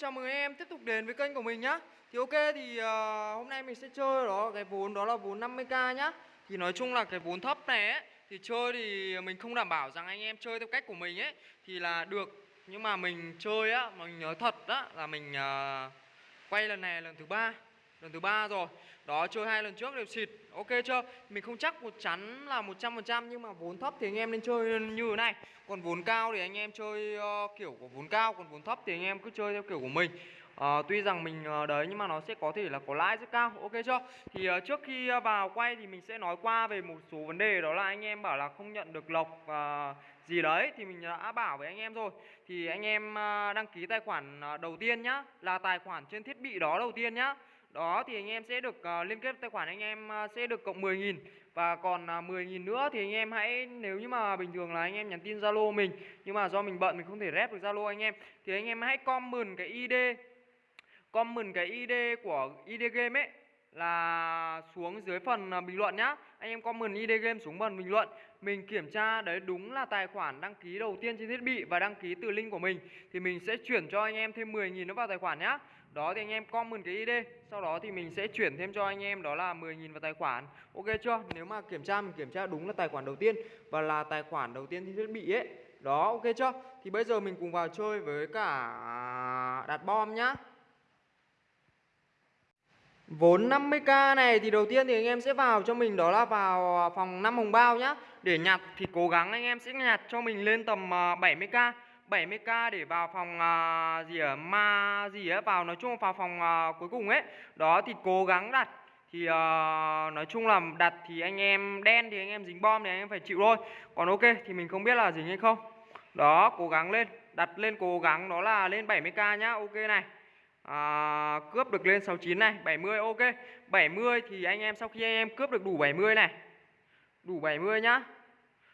chào mừng em tiếp tục đến với kênh của mình nhá. Thì ok thì uh, hôm nay mình sẽ chơi đó cái vốn đó là vốn 50k nhá. Thì nói chung là cái vốn thấp này ấy Thì chơi thì mình không đảm bảo rằng anh em chơi theo cách của mình ấy Thì là được. Nhưng mà mình chơi á, mình nói thật á là mình uh, quay lần này lần thứ ba lần thứ ba rồi đó chơi hai lần trước đều xịt. Ok chưa? Mình không chắc một chắn là 100% nhưng mà vốn thấp thì anh em nên chơi như thế này. Còn vốn cao thì anh em chơi uh, kiểu của vốn cao còn vốn thấp thì anh em cứ chơi theo kiểu của mình. Uh, tuy rằng mình uh, đấy nhưng mà nó sẽ có thể là có lãi rất cao. Ok chưa? Thì uh, trước khi uh, vào quay thì mình sẽ nói qua về một số vấn đề. Đó là anh em bảo là không nhận được lộc uh, gì đấy thì mình đã bảo với anh em rồi. Thì anh em uh, đăng ký tài khoản uh, đầu tiên nhá là tài khoản trên thiết bị đó đầu tiên nhá đó thì anh em sẽ được uh, liên kết tài khoản anh em uh, sẽ được cộng 10.000 và còn ờ, uh, 10.000 nữa thì anh em hãy nếu như mà bình thường là anh em nhắn tin Zalo mình nhưng mà do mình bận mình không thể rep được Zalo anh em thì anh em hãy comment cái ID comment cái ID của ID game ấy là xuống dưới phần bình luận nhá. Anh em comment ID game xuống phần bình luận. Mình kiểm tra đấy đúng là tài khoản đăng ký đầu tiên trên thiết bị và đăng ký từ link của mình thì mình sẽ chuyển cho anh em thêm 10.000 nữa vào tài khoản nhá. Đó thì anh em comment cái ID, sau đó thì mình sẽ chuyển thêm cho anh em đó là 10.000 vào tài khoản. Ok chưa? Nếu mà kiểm tra mình kiểm tra đúng là tài khoản đầu tiên và là tài khoản đầu tiên thì thiết bị ấy. Đó, ok chưa? Thì bây giờ mình cùng vào chơi với cả đặt bom nhá. Vốn 50k này thì đầu tiên thì anh em sẽ vào cho mình đó là vào phòng 5 hồng bao nhá. Để nhặt thì cố gắng anh em sẽ nhặt cho mình lên tầm à, 70k. 70k để vào phòng uh, gì ở ma gì á vào nói chung vào phòng uh, cuối cùng ấy. Đó thì cố gắng đặt thì uh, nói chung là đặt thì anh em đen thì anh em dính bom thì anh em phải chịu thôi. Còn ok thì mình không biết là dính hay không. Đó, cố gắng lên, đặt lên cố gắng đó là lên 70k nhá. Ok này à, cướp được lên 69 này 70 ok 70 thì anh em sau khi anh em cướp được đủ 70 này đủ 70 nhá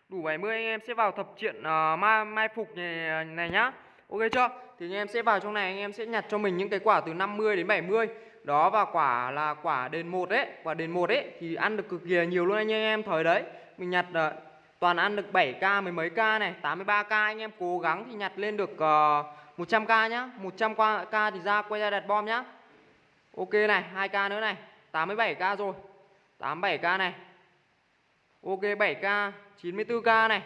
đủ 70 anh em sẽ vào thập triện uh, ờ, mai, mai phục này, ờ, này nhá. Ok chưa? Thì anh em sẽ vào trong này anh em sẽ nhặt cho mình những cái quả từ 50 đến 70 đó và quả là quả đền một đấy quả đền một đấy thì ăn được cực kỳ nhiều luôn anh em thời đấy. Mình nhặt uh, toàn ăn được 7k mấy mấy k này 83k anh em cố gắng thì nhặt lên được uh, 100k nhá. 100k thì ra quay ra đặt bom nhá. Ok này 2k nữa này. 87k rồi. 87k này. Ok 7k 94k này.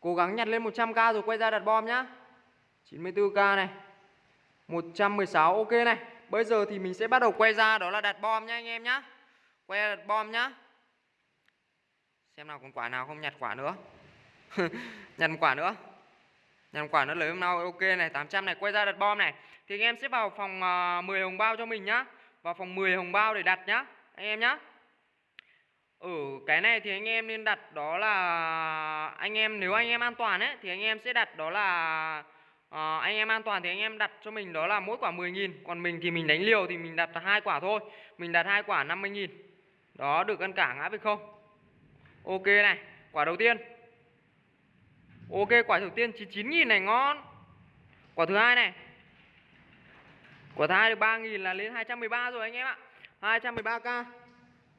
Cố gắng nhặt lên 100k rồi quay ra đặt bom nhá. 94k này. 116 ok này. Bây giờ thì mình sẽ bắt đầu quay ra đó là đặt bom nhá anh em nhá. Quay ra đặt bom nhá. Xem nào còn quả nào không nhặt quả nữa. Nhặt quả nữa. Nhặt quả nữa lấy hôm nào ok này 800 này quay ra đặt bom này. Thì anh em sẽ vào phòng à, uh, 10 hồng bao cho mình nhá. Vào phòng 10 hồng bao để đặt nhá anh em nhá ở cái này thì anh em nên đặt đó là anh em nếu anh em an toàn ấy thì anh em sẽ đặt đó là à, anh em an toàn thì anh em đặt cho mình đó là mỗi quả 10.000 còn mình thì mình đánh liều thì mình đặt hai quả thôi mình đặt hai quả 50.000 đó được ăn cả ngã về không? Ok này quả đầu tiên. Ok quả đầu tiên 99.000 này ngon. Quả thứ hai này. Quả thứ hai được 3.000 là lên 213 rồi anh em ạ. 213k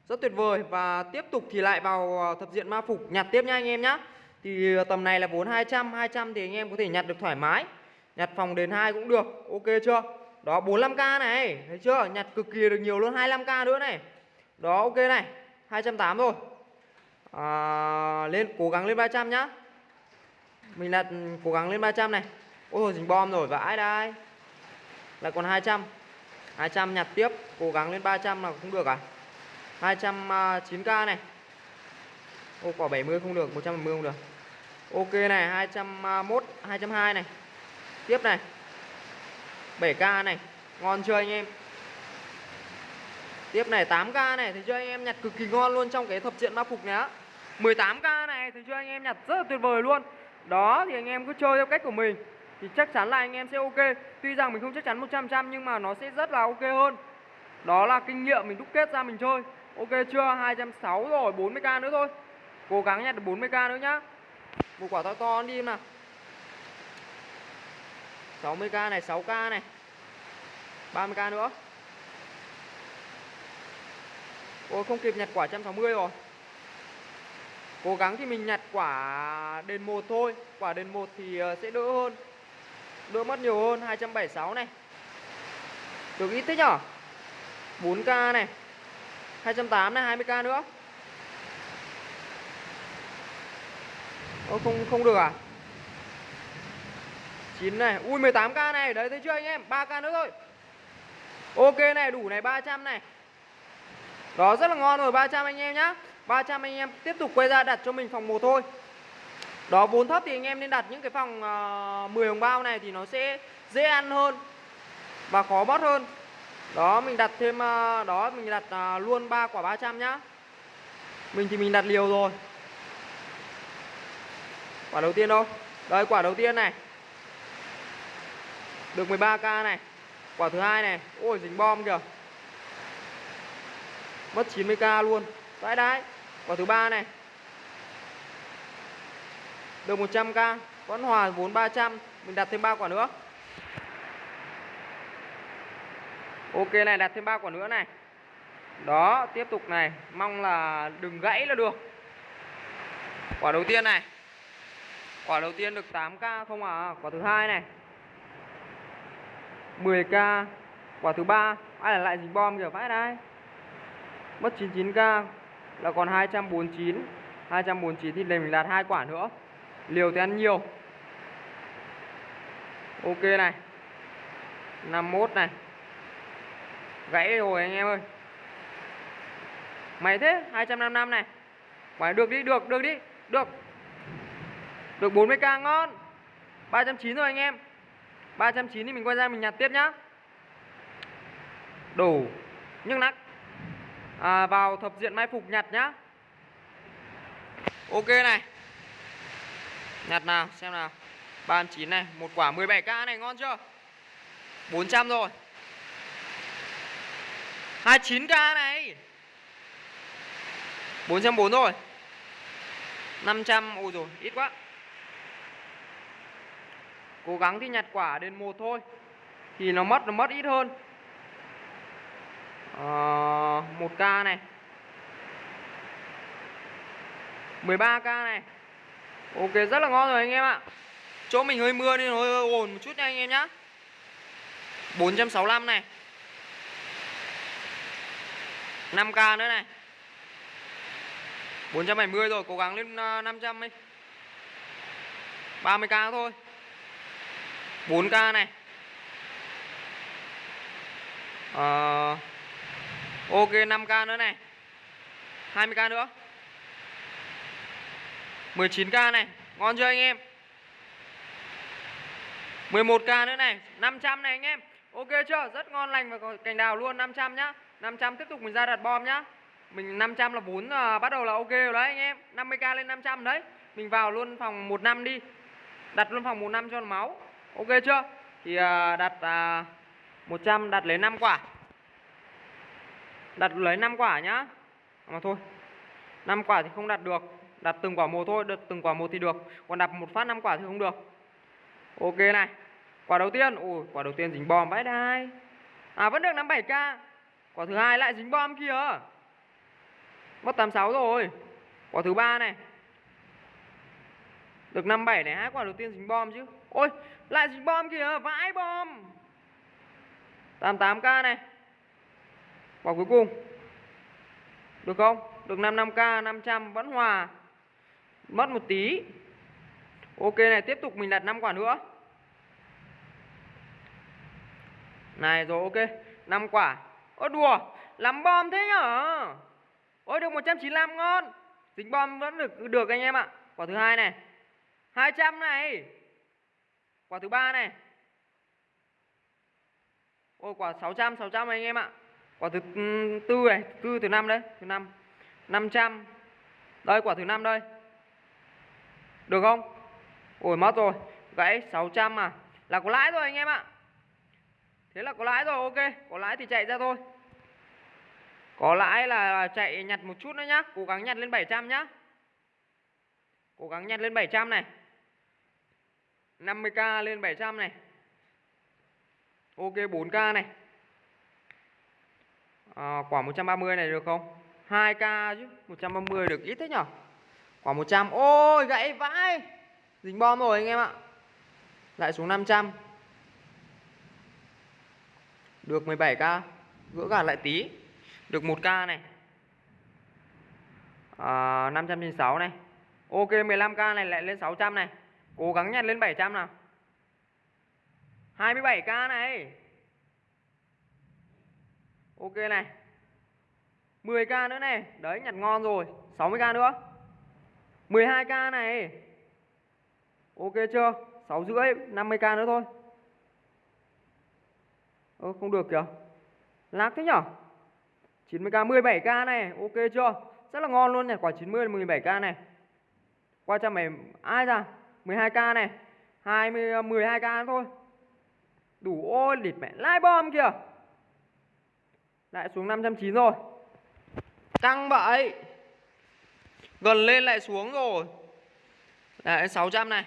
rất tuyệt vời. Và tiếp tục thì lại vào ờ, thập diện ma phục. Nhặt tiếp nha anh em nhá. Thì ờ, tầm này là vốn 200 200 thì anh em có thể nhặt được thoải mái. Nhặt phòng đến hai cũng được. Ok chưa? Đó 45k này. Thấy chưa? Nhặt cực kỳ được nhiều luôn. 25k nữa này. Đó ok này. 280 rồi à, Lên cố gắng lên 300 nhá. Mình là ừ, cố gắng lên 300 này. Ôi rồi dính bom rồi. Vãi đây Lại còn 200 200 nhặt tiếp. Cố gắng lên 300 là cũng được à? 209k à, này. Ô, quả 70 không được 110 không được. Ok này 201 202 à, này. Tiếp này. 7k này, Ngon chưa anh em? Tiếp này 8k này Thấy chưa anh em nhặt cực kỳ ngon luôn trong cái thập diện ma phục này á. 18k này Thấy chưa anh em nhặt rất là tuyệt vời luôn. Đó, thì anh em cứ chơi theo cách của mình Thì chắc chắn là anh em sẽ ok. Tuy rằng mình không chắc chắn 100% nhưng mà nó sẽ rất là ok hơn. Đó là kinh nghiệm mình đúc kết ra mình chơi. Ok chưa? 260 rồi 40k nữa thôi. Cố gắng nhặt được 40k nữa nhá. Một quả to to đi nào. 60k này 6k này. 30k nữa. Ôi, không kịp nhặt quả 160 rồi. Cố gắng thì mình nhặt quả đền một thôi. Quả đền một thì ờ, sẽ đỡ hơn. Đỡ mất nhiều hơn. 276 này. Được ít thế nhở? 4k này. 208 này 20k nữa. Ô, không không được à? 9 này ui 18k này đấy thấy chưa anh em? 3k nữa thôi. Ok này đủ này 300 này. Đó rất là ngon rồi 300 anh em nhá. 300 anh em tiếp tục quay ra đặt cho mình phòng 1 thôi. Đó vốn thấp thì anh em nên đặt những cái phòng ờ, uh, 10 hồng bao này thì nó sẽ dễ ăn hơn và khó bót hơn đó, mình đặt thêm à, đó, mình đặt à, luôn 3 quả 300 nhá. Mình thì mình đặt liều rồi. Quả đầu tiên đâu? Đây, quả đầu tiên này. Được 13k này. Quả thứ hai này. Ôi, dính bom kìa. Mất 90k luôn. Đấy đấy. Quả thứ ba này. Được 100k vẫn hòa vốn 300 mình đặt thêm 3 quả nữa. Ok, này, đặt thêm ba quả nữa này. Đó, tiếp tục này. Mong là đừng gãy là được. Quả đầu tiên này. Quả đầu tiên được 8k không à? Quả thứ hai này. 10k quả thứ ba. Ai là lại dính bom kìa? Vãi đây mất 99k là còn 249 249 thì mình đạt hai quả nữa. Liều thì ăn nhiều. Ok này. 51 này gãy rồi anh em ơi. Mày thế 255 này. Phải được đi được được đi được. Được 40k ngon. 390 rồi anh em. 390 thì mình quay ra mình nhặt tiếp nhá. Đủ. Nhưng nắc. À, vào thập diện mai phục nhặt nhá. Ok này. Nhặt nào xem nào. 39 này một quả 17k này ngon chưa? 400 rồi. 29k này. 440 rồi 500 ôi rồi ít quá. Cố gắng thì nhặt quả đến một thôi thì nó mất nó mất ít hơn. Ờ, 1k này. 13k này. Ok rất là ngon rồi anh em ạ. Chỗ mình hơi mưa nên hơi ồn một chút nha anh em nhá. 465 này. 5k nữa này. 470 rồi cố gắng lên ờ, 500 đi. 30k thôi. 4k này. À, ok 5k nữa này. 20k nữa. 19k này. Ngon chưa anh em? 11k nữa này. 500 này anh em. Ok chưa? Rất ngon lành và cành đào luôn 500 nhá. 500 tiếp tục mình ra đặt bom nhá. Mình 500 là 4 à, bắt đầu là ok rồi đấy anh em. 50k lên 500 đấy. Mình vào luôn phòng 1 năm đi. Đặt luôn phòng 1 năm cho máu. Ok chưa? Thì à, đặt à, 100 đặt lấy 5 quả. Đặt lấy 5 quả nhá. Mà thôi 5 quả thì không đặt được. Đặt từng quả một thôi được từng quả một thì được. Còn đặt một phát 5 quả thì không được. Ok này. Quả đầu tiên. Ui quả đầu tiên dính bom vãi đai. À vẫn được 57k quả thứ hai lại dính bom kìa mất 86 rồi. Quả thứ ba này. Được 57 này, hai quả đầu tiên dính bom chứ. Ôi, lại dính bom kìa, vãi bom. 88k này. Quả cuối cùng. Được không? Được 55k 500 vẫn hòa. Mất một tí. Ok này, tiếp tục mình đặt 5 quả nữa. Này rồi, ok. 5 quả ơ đùa, làm bom thế nhở? Ôi được 195 ngon. Tính bom vẫn được được anh em ạ. Quả thứ hai này. 200 này. Quả thứ ba này. Ôi, quả 600 600 anh em ạ. Quả thứ ừ, tư này tư thứ năm đấy, thứ năm. 500 đây, quả thứ năm đây. Được không? Ôi, mất rồi. Gãy 600 à. Là có lãi rồi anh em ạ thế là có lãi rồi ok. Có lãi thì chạy ra thôi. Có lãi là chạy nhặt một chút nữa nhá. Cố gắng nhặt lên 700 nhá. Cố gắng nhặt lên 700 này. 50k lên 700 này. Ok 4k này. À, quả 130 này được không? 2k chứ 130 được ít thế nhở? Quả 100 ôi gãy vãi. Dính bom rồi anh em ạ. Lại xuống 500 được 17k Gỡ gạt lại tí. Được 1k này. À, 596 này. Ok 15k này lại lên 600 này. Cố gắng nhặt lên 700 nào. 27k này. Ok này. 10k nữa này. Đấy nhặt ngon rồi. 60k nữa. 12k này. Ok chưa? 6 rưỡi 50k nữa thôi. Ơ, không được kìa. Lạc thế nhở? 90k 17k này, Ok chưa? Rất là ngon luôn nhỉ, Quả 90 17k này. Qua cho mày, Ai ra? 12k này. 20 12k ờ, thôi. Đủ ôi, địt mẹ, Lai bom kìa. Lại xuống 590 rồi. Căng vậy Gần lên lại xuống rồi. Lại 600 này.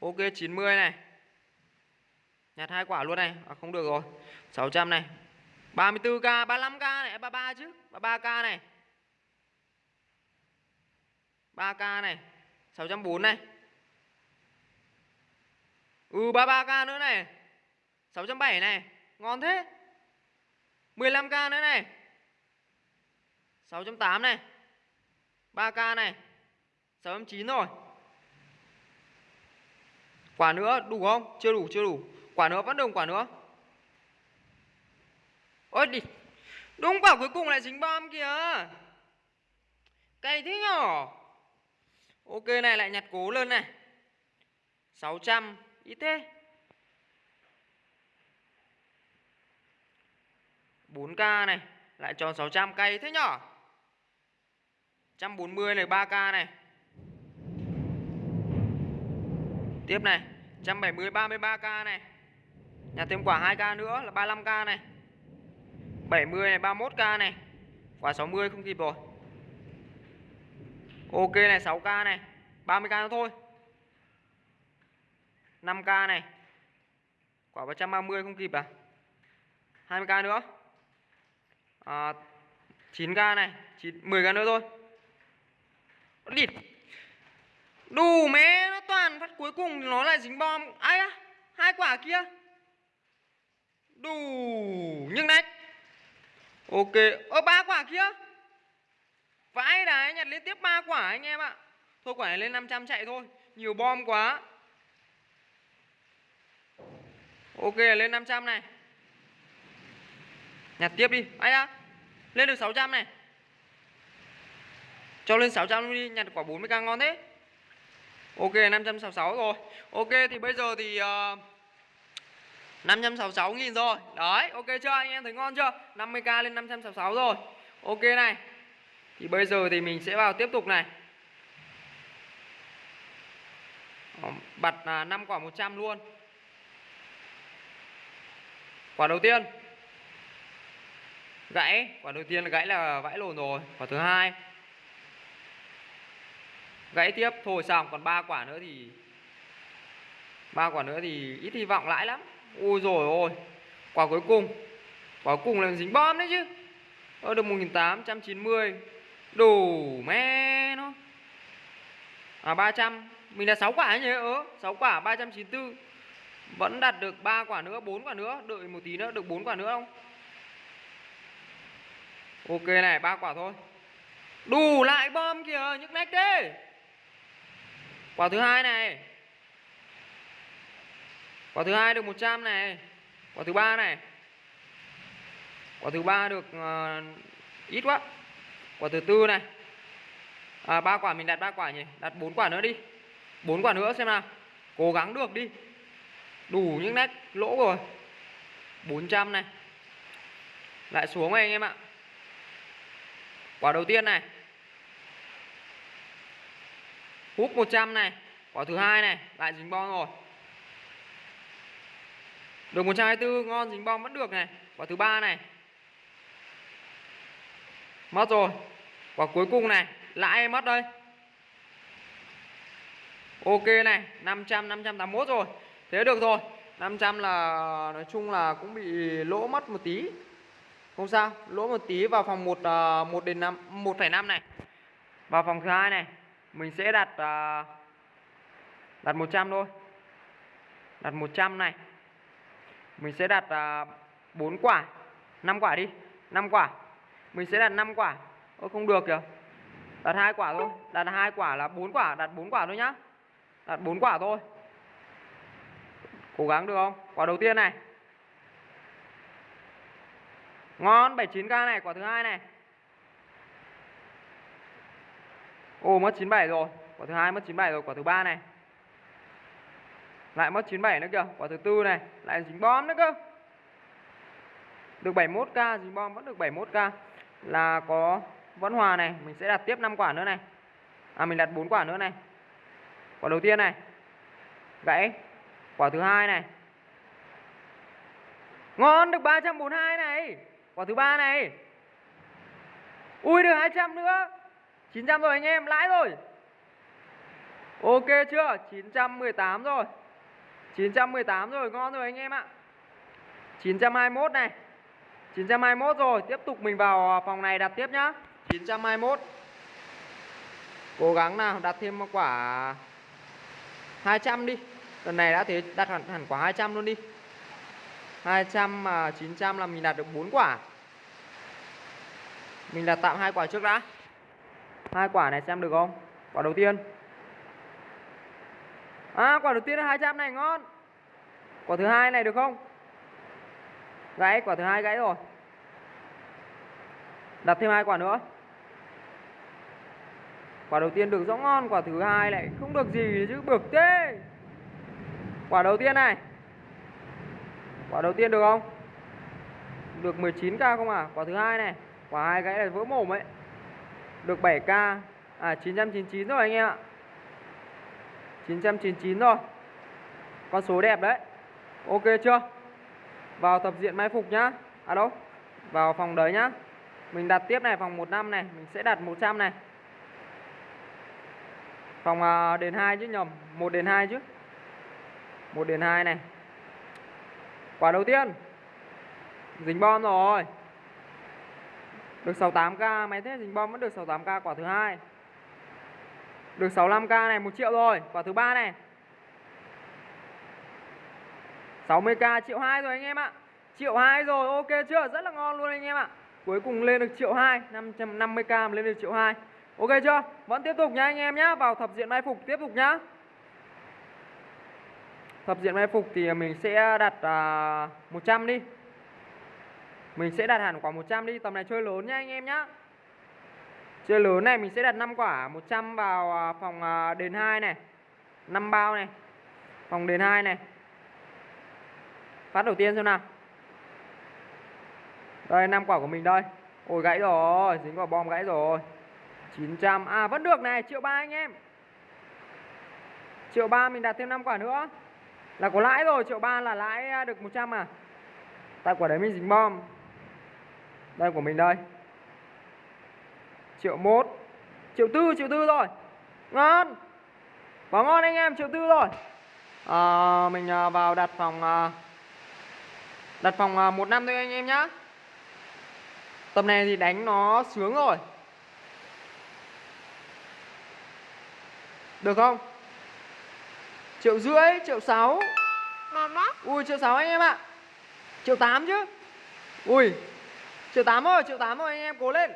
Ok 90 này. Nhặt hai quả luôn này. À, Không được rồi. 600 này. 34k 35k này. 33 chứ. 33k này. 3k này. 640 này. Ừ 33k nữa này. 670 này. Ngon thế. 15k nữa này. 6.8 này. 3k này. 6.9 rồi. Quả nữa đủ không? Chưa đủ, chưa đủ. Quả nữa vẫn đồng quả nữa. Ôi đi, Đúng quả cuối cùng lại dính bom kìa. Cay thế nhỏ Ok, này lại nhặt cố lên này. 600 Ít thế. 4k này, Lại cho 600 cây thế nhỏ 140 này 3k này. Tiếp này 170 33k này nhà thêm quả 2k nữa là 35k này. 70 này 31k này. Quả 60 không kịp rồi. Ok này 6k này. 30k nữa thôi. 5k này. Quả 130 không kịp à? 20k nữa. À, 9k này. 9, 10k nữa thôi. Địt Đủ mẹ nó toàn phát cuối cùng nó lại dính bom. Ai á? Hai quả kia. Đủ Nhưng nách. Ok Ơ ba quả kia. Vãi đấy nhặt liên tiếp ba quả anh em ạ. Thôi quả này lên 500 chạy thôi. Nhiều bom quá. Ok lên 500 này. Nhặt tiếp đi. Ai á Lên được 600 này. Cho lên 600 đi Nhặt quả 40k ngon thế. Ok 566 rồi. Ok thì bây giờ thì uh, 566 nghìn rồi. Đấy, ok chưa? Anh em thấy ngon chưa? 50k lên 566 rồi. Ok này. Thì bây giờ thì mình sẽ vào tiếp tục này. Ờ, bật à, 5 quả 100 luôn. Quả đầu tiên. Gãy. Quả đầu tiên là gãy là vãi lồn rồi. Quả thứ hai. Gãy tiếp. Thôi xong. Còn ba quả nữa thì, ba quả nữa thì ít hy vọng lãi lắm. Ôi rồi ôi, Quả cuối cùng. Quả cuối cùng là dính bom đấy chứ. Ơ, được 1890 Đủ mẹ nó. À 300 Mình là 6 quả nhỉ? Ơ 6 quả 394 Vẫn đạt được 3 quả nữa 4 quả nữa. Đợi một tí nữa, được 4 quả nữa không? Ok này 3 quả thôi. Đủ lại bom kìa, nhức nách thế. Quả thứ hai này. Quả thứ hai được 100 này. Quả thứ ba này. Quả thứ ba được uh, ít quá. Quả thứ tư này. À, ba quả mình đặt ba quả nhỉ? Đặt bốn quả nữa đi. Bốn quả nữa xem nào. Cố gắng được đi. Đủ những nét lỗ rồi. 400 này. Lại xuống này anh em ạ. Quả đầu tiên này. Hút 100 này. Quả thứ hai này. Lại dính bom rồi. Được 124 ngon dính bom vẫn được này. Quả thứ ba này. Mất rồi. Quả cuối cùng này. Lãi mất đây. Ok này 500 581 rồi. Thế được rồi. 500 là nói chung là cũng bị lỗ mất một tí. Không sao Lỗ một tí vào phòng 1, 1 à, đến 5 1,5 này. Vào phòng thứ hai này Mình sẽ đặt à, Đặt 100 thôi. Đặt 100 này. Mình sẽ đặt à, 4 quả. 5 quả đi 5 quả. Mình sẽ đặt 5 quả. Ôi không được kìa. Đặt hai quả thôi. Đặt hai quả là 4 quả Đặt 4 quả thôi nhá. Đặt 4 quả thôi. Cố gắng được không? Quả đầu tiên này. Ngon 79k này Quả thứ hai này. Ồ mất 97 rồi. Quả thứ hai mất 97 rồi Quả thứ ba này. Lại mất 97 nữa kìa, Quả thứ tư này, Lại dính bom nữa cơ. Được 71k Dính bom vẫn được 71k Là có vẫn hòa này, Mình sẽ đặt tiếp 5 quả nữa này. À mình đặt 4 quả nữa này. Quả đầu tiên này, Gãy. Quả thứ hai này. Ngon, được 342 này. Quả thứ ba này. Ui, được 200 nữa. 900 rồi anh em, lãi rồi. Ok chưa? 918 rồi. 918 rồi ngon rồi anh em ạ. 921 này. 921 rồi Tiếp tục mình vào à, phòng này đặt tiếp nhá. 921 Cố gắng nào đặt thêm một quả 200 đi. Lần này đã thế đặt hẳn, hẳn quả 200 luôn đi. 200 mà 900 là mình đạt được 4 quả. Mình đặt tạm hai quả trước đã. Hai quả này xem được không? Quả đầu tiên. À quả đầu tiên là 200 này ngon. Quả thứ hai này được không? Gãy, quả thứ hai gãy rồi. Đặt thêm hai quả nữa. Quả đầu tiên được rõ ngon, Quả thứ hai lại không được gì chứ, bực thế. Quả đầu tiên này. Quả đầu tiên được không? Được 19k không à? Quả thứ hai này. Quả hai gãy là vỡ mồm ấy. Được 7k À 999 rồi anh em ạ. 999 rồi Con số đẹp đấy. Ok chưa? Vào tập diện mai phục nhá. À đâu? Vào phòng đấy nhá. Mình đặt tiếp này phòng 15 này. Mình sẽ đặt 100 này. Phòng à, đền 2 chứ nhầm. 1 đền 2 chứ. 1 đền 2 này. Quả đầu tiên. Dính bom rồi. Được 68k Máy thế dính bom vẫn được 68k quả thứ hai. Được 65k này 1 triệu rồi. Quả thứ ba này. 60k triệu 2 rồi anh em ạ. Triệu 2 rồi ok chưa? Rất là ngon luôn anh em ạ. Cuối cùng lên được triệu 2 550k lên được triệu 2 Ok chưa? Vẫn tiếp tục nha anh em nhá. Vào thập diện mai phục tiếp tục nhá. Thập diện mai phục thì mình sẽ đặt à, 100 đi. Mình sẽ đặt hẳn quả 100 đi. Tầm này chơi lớn nha anh em nhá. Chơi lớn này, mình sẽ đặt 5 quả 100 vào à, phòng à, đền 2 này. 5 bao này. Phòng đền 2 này. Phát đầu tiên xem nào. Đây 5 quả của mình đây. Ôi, gãy rồi, Dính quả bom gãy rồi. 900 À vẫn được này, triệu ba anh em. Triệu ba mình đặt thêm 5 quả nữa. Là có lãi rồi, Triệu ba là lãi à, được 100 à. Tại quả đấy mình dính bom. Đây của mình đây. Triệu một. Triệu tư triệu tư rồi. Ngon. Quá ngon anh em triệu tư rồi. À, Mình à, vào đặt phòng à, Đặt phòng à, một năm thôi anh em nhá. Tầm này thì đánh nó sướng rồi. Được không? Triệu rưỡi, triệu sáu. Ui triệu sáu anh em ạ. Triệu tám chứ. Ui Triệu tám rồi, triệu tám rồi anh em cố lên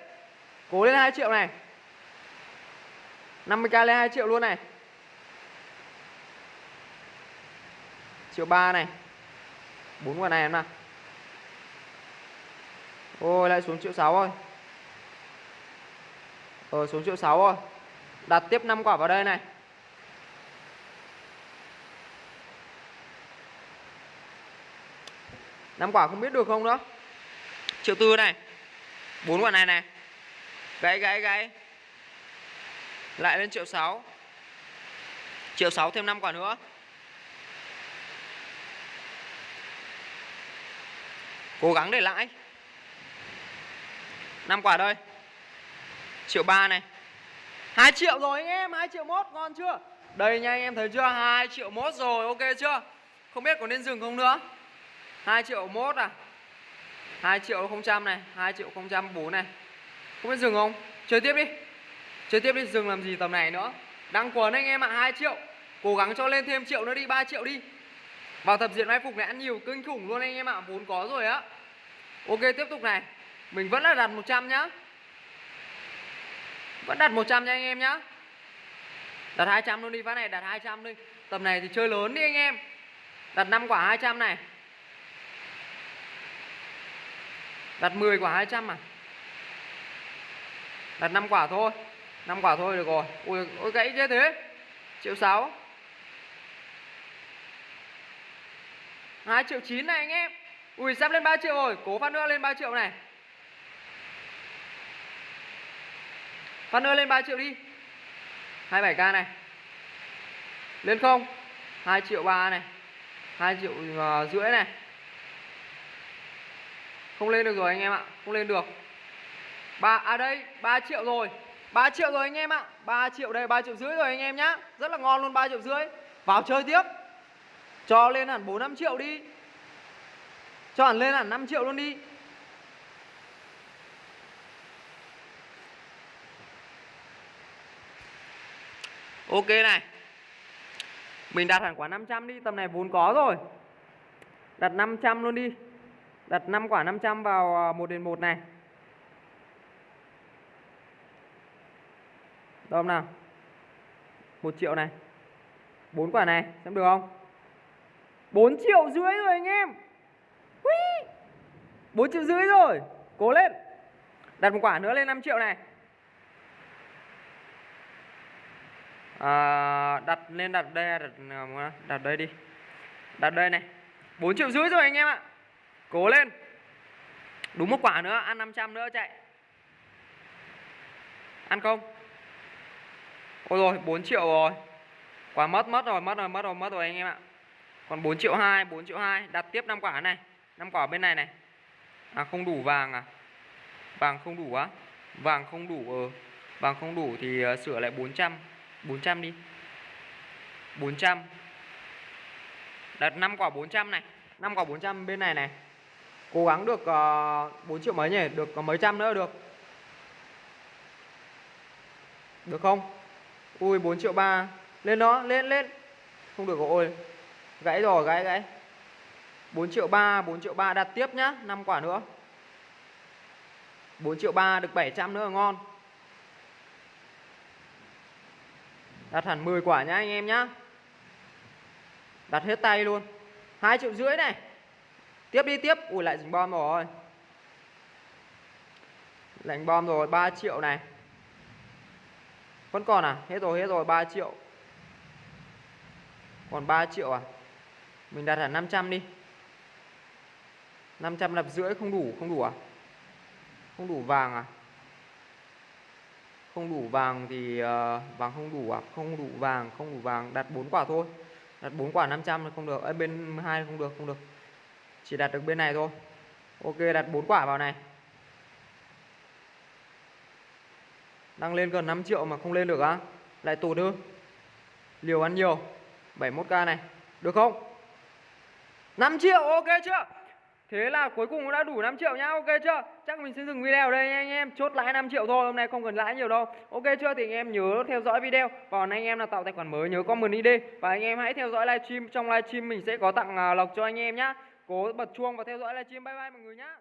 Cố lên 2 triệu này. 50k lên 2 triệu luôn này. Triệu ba này. Bốn quả này em nào. Ôi, lại xuống triệu sáu rồi. Ờ xuống triệu sáu rồi. Đặt tiếp 5 quả vào đây này. Năm quả không biết được không nữa. Triệu tư này. Bốn quả này này. Gãy gãy gãy. Lại lên triệu sáu. Triệu sáu thêm 5 quả nữa. Cố gắng để lãi. 5 quả đây Triệu ba này. 2 triệu rồi anh em 2 triệu mốt, ngon chưa? Đây nha anh em, thấy chưa? 2 triệu mốt rồi, ok chưa? Không biết có nên dừng không nữa. 2 triệu mốt à. 2 triệu 000 này 2 triệu 004 này. Không biết dừng không? Chơi tiếp đi. Chơi tiếp đi dừng làm gì tầm này nữa. Đăng quần anh em ạ à, 2 triệu. Cố gắng cho lên thêm triệu nữa đi 3 triệu đi. Vào thập diện mai phục này ăn nhiều kinh khủng luôn anh em ạ. À. Vốn có rồi á. Ok tiếp tục này. Mình vẫn là đặt 100 nhá. Vẫn đặt 100 nha anh em nhá. Đặt 200 luôn đi phát này đặt 200 đi. Tầm này thì chơi lớn đi anh em. Đặt 5 quả 200 này. Đặt 10 quả 200 à? Đặt 5 quả thôi. 5 quả thôi được rồi. Ui, ui gãy chết thế. Triệu 6 2 triệu 9 này anh em. Ui sắp lên 3 triệu rồi. Cố phát nữa lên 3 triệu này. Phát nữa lên 3 triệu đi. 27k này. Lên không. 2 triệu 3 này. 2 triệu uh, rưỡi này. Không lên được rồi anh em ạ. Không lên được ba À đây 3 triệu rồi. 3 triệu rồi anh em ạ. 3 triệu đây 3 triệu rưỡi rồi anh em nhá. Rất là ngon luôn 3 triệu rưỡi. Vào chơi tiếp. Cho lên hẳn 4 5 triệu đi. Cho hẳn lên hẳn 5 triệu luôn đi. Ok này. Mình đặt hẳn quả 500 đi. Tầm này vốn có rồi. Đặt 500 luôn đi. Đặt 5 quả 500 vào 1 đến 1 này. Đâu nào? 1 triệu này. 4 quả này xem được không? 4 triệu rưỡi rồi anh em. Ui. 4 triệu rưỡi rồi. Cố lên. Đặt một quả nữa lên 5 triệu này. À, đặt lên đặt đây đặt đặt đây đi. Đặt đây này. 4 triệu rưỡi rồi anh em ạ. Cố lên. Đúng một quả nữa ăn 500 nữa chạy. Ăn không? Ôi rồi 4 triệu rồi. Quả mất mất rồi mất rồi mất rồi mất rồi anh em ạ. Còn 4 triệu 2 4 triệu 2 đặt tiếp 5 quả này. 5 quả bên này này. À không đủ vàng à? Vàng không đủ á? Vàng không đủ ờ. Vàng không đủ thì ờ, sửa lại 400 400 đi. 400 Đặt 5 quả 400 này. 5 quả 400 bên này này. Cố gắng được ờ, uh, 4 triệu mấy nhỉ? Được có mấy trăm nữa được? Được không? Ui 4 triệu 3 Lên đó, lên lên. Không được ôi. Gãy rồi, gãy gãy. 4 triệu 3 4 triệu 3 đặt tiếp nhá 5 quả nữa. 4 triệu 3 được 700 nữa là ngon. Đặt hẳn 10 quả nhá, anh em nhá. Đặt hết tay luôn. 2 triệu rưỡi này. Tiếp đi, tiếp. Ui, lại dính bom rồi. Lạnh bom rồi 3 triệu này. Vẫn còn à? Hết rồi hết rồi 3 triệu. Còn 3 triệu à? Mình đặt hẳn 500 đi. 500 lập rưỡi không đủ Không đủ à? Không đủ vàng à? Không đủ vàng thì uh, vàng không đủ à? Không đủ vàng không đủ vàng. Đặt 4 quả thôi. Đặt 4 quả 500 là không được. Ở bên hai không được không được. Chỉ đặt được bên này thôi. Ok đặt 4 quả vào này. Đang lên gần 5 triệu mà không lên được á lại tụt ư liều ăn nhiều 71k này được không 5 triệu ok chưa Thế là cuối cùng đã đủ 5 triệu nhá, ok chưa? Chắc mình sẽ dừng video ở đây nha anh em, chốt lãi 5 triệu thôi, hôm nay không cần lãi nhiều đâu. Ok chưa? Thì anh em nhớ theo dõi video. Còn anh em nào tạo tài khoản mới nhớ comment ID và anh em hãy theo dõi livestream, trong livestream mình sẽ có tặng à, lọc cho anh em nhá. Cố bật chuông và theo dõi livestream. Bye bye mọi người nhá.